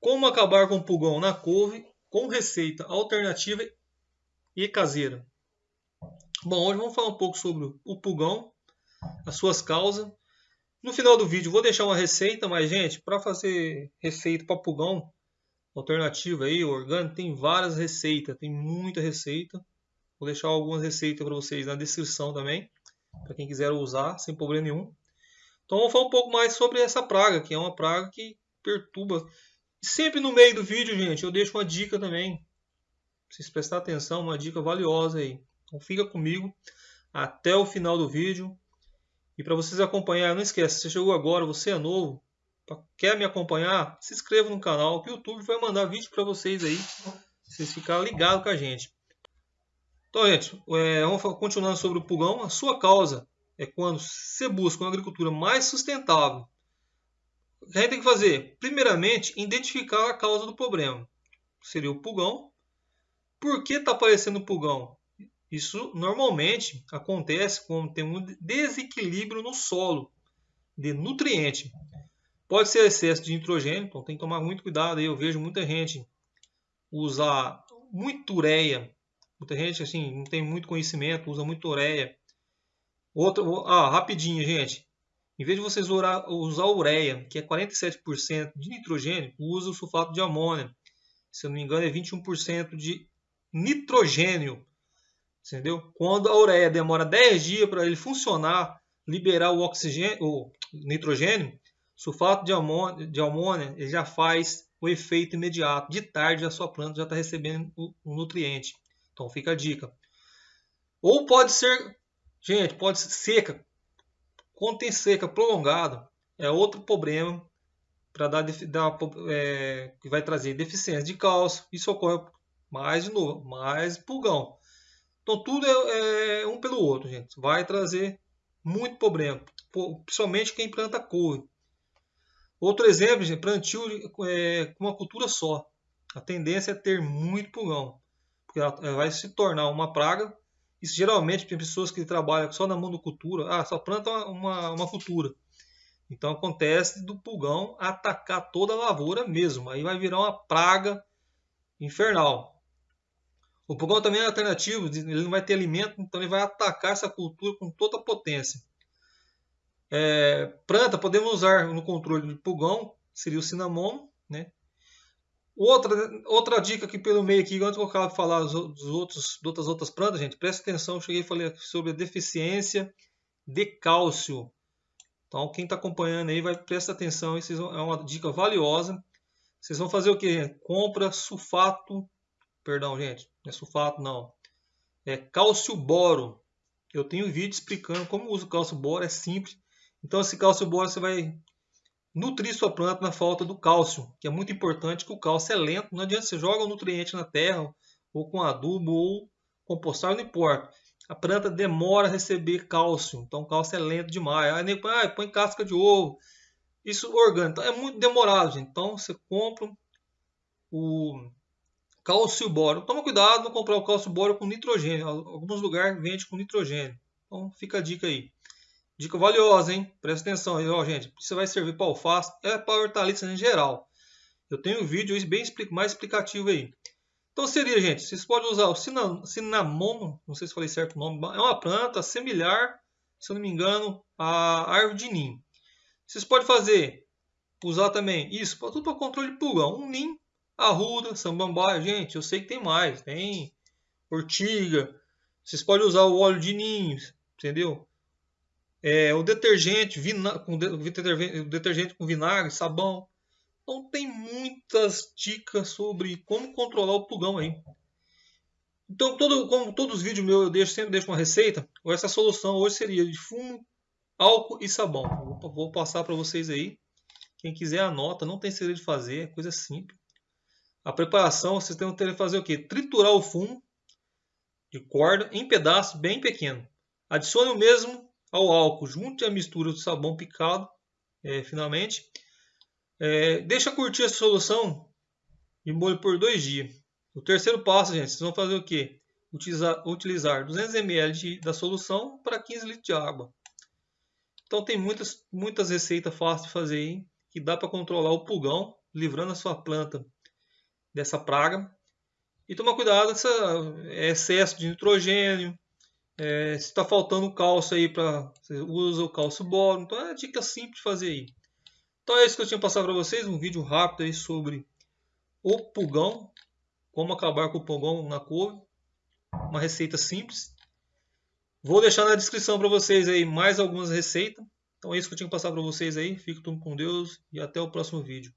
Como acabar com o pulgão na couve com receita alternativa e caseira. Bom, hoje vamos falar um pouco sobre o pulgão, as suas causas. No final do vídeo vou deixar uma receita, mas gente, para fazer receita para pulgão alternativa aí, orgânico, tem várias receitas, tem muita receita. Vou deixar algumas receitas para vocês na descrição também, para quem quiser usar sem problema nenhum. Então vamos falar um pouco mais sobre essa praga, que é uma praga que perturba sempre no meio do vídeo, gente, eu deixo uma dica também. Pra vocês prestar atenção, uma dica valiosa aí. Então fica comigo até o final do vídeo. E para vocês acompanhar, não esqueça, se você chegou agora, você é novo, quer me acompanhar, se inscreva no canal, que o YouTube vai mandar vídeo para vocês aí, vocês ficarem ligados com a gente. Então, gente, é, vamos continuando sobre o pulgão. A sua causa é quando você busca uma agricultura mais sustentável, o que a gente tem que fazer? Primeiramente, identificar a causa do problema. Seria o pulgão. Por que está aparecendo pulgão? Isso normalmente acontece quando tem um desequilíbrio no solo de nutriente. Pode ser excesso de nitrogênio, então tem que tomar muito cuidado. Eu vejo muita gente usar muito ureia. Muita gente assim não tem muito conhecimento, usa muito ureia. Outra, ah, rapidinho, gente. Em vez de vocês usar ureia, que é 47% de nitrogênio, usa o sulfato de amônia. Se eu não me engano, é 21% de nitrogênio. Entendeu? Quando a ureia demora 10 dias para ele funcionar, liberar o oxigênio, o nitrogênio, sulfato de amônia, de amônia ele já faz o efeito imediato. De tarde a sua planta já está recebendo o, o nutriente. Então fica a dica. Ou pode ser, gente, pode ser seca, quando tem seca prolongada, é outro problema para dar, dar é, que vai trazer deficiência de cálcio. Isso ocorre mais de novo, mais pulgão. Então tudo é, é um pelo outro, gente. Vai trazer muito problema, principalmente quem planta couve. Outro exemplo, gente, plantio é, com uma cultura só. A tendência é ter muito pulgão, porque ela vai se tornar uma praga isso geralmente tem pessoas que trabalham só na monocultura, ah, só planta uma, uma cultura. Então acontece do pulgão atacar toda a lavoura mesmo. Aí vai virar uma praga infernal. O pulgão também é alternativo, ele não vai ter alimento, então ele vai atacar essa cultura com toda a potência. É, planta, podemos usar no controle de pulgão, seria o cinamomo, né? Outra, outra dica aqui pelo meio aqui, antes eu vou falar dos outros, de outras plantas, gente, presta atenção, eu cheguei e falei sobre a deficiência de cálcio. Então, quem está acompanhando aí, vai prestar atenção, isso é uma dica valiosa. Vocês vão fazer o que? Compra sulfato, perdão, gente, não é sulfato não, é cálcio boro. Eu tenho vídeo explicando como usa o cálcio boro, é simples. Então, esse cálcio boro você vai nutrir sua planta na falta do cálcio, que é muito importante, que o cálcio é lento. Não adianta você joga o nutriente na terra, ou com adubo, ou compostagem, não importa. A planta demora a receber cálcio, então o cálcio é lento demais. Aí nem ah, põe casca de ovo. Isso orgânico, então, é muito demorado, gente. Então você compra o cálcio boro. Toma cuidado não comprar o cálcio boro com nitrogênio. Alguns lugares vende com nitrogênio. Então fica a dica aí. Dica valiosa, hein? Presta atenção aí, ó, gente. Isso vai servir para alface, é para hortaliças em geral. Eu tenho um vídeo bem mais explicativo aí. Então seria, gente, vocês podem usar o cinamomo, não sei se falei certo o nome, é uma planta similar, se eu não me engano, à árvore de ninho. Vocês podem fazer, usar também isso, tudo para controle de pulgão. Um ninho, arruda, samambaia, gente, eu sei que tem mais, tem ortiga. Vocês podem usar o óleo de ninho, entendeu? É, o detergente, com detergente, com vinagre, sabão. Então tem muitas dicas sobre como controlar o pulgão aí. Então, todo, como todos os vídeos meus eu deixo, sempre deixo uma receita, essa solução hoje seria de fumo, álcool e sabão. Vou, vou passar para vocês aí. Quem quiser anota, não tem segredo de fazer, é coisa simples. A preparação, vocês têm que fazer o quê? Triturar o fumo de corda em pedaços bem pequenos. Adicione o mesmo ao álcool, junte a mistura do sabão picado, é, finalmente. É, deixa curtir essa solução e molho por dois dias. O terceiro passo, gente, vocês vão fazer o quê? Utilizar, utilizar 200 ml de, da solução para 15 litros de água. Então tem muitas, muitas receitas fáceis de fazer aí, que dá para controlar o pulgão livrando a sua planta dessa praga. E tomar cuidado com esse excesso de nitrogênio, é, se está faltando cálcio aí para você usa o cálcio boro, então é dica simples de fazer aí. Então é isso que eu tinha passado para vocês, um vídeo rápido aí sobre o pulgão, como acabar com o pulgão na couve, uma receita simples. Vou deixar na descrição para vocês aí mais algumas receitas. Então é isso que eu tinha que passar para vocês aí. Fique tudo com Deus e até o próximo vídeo.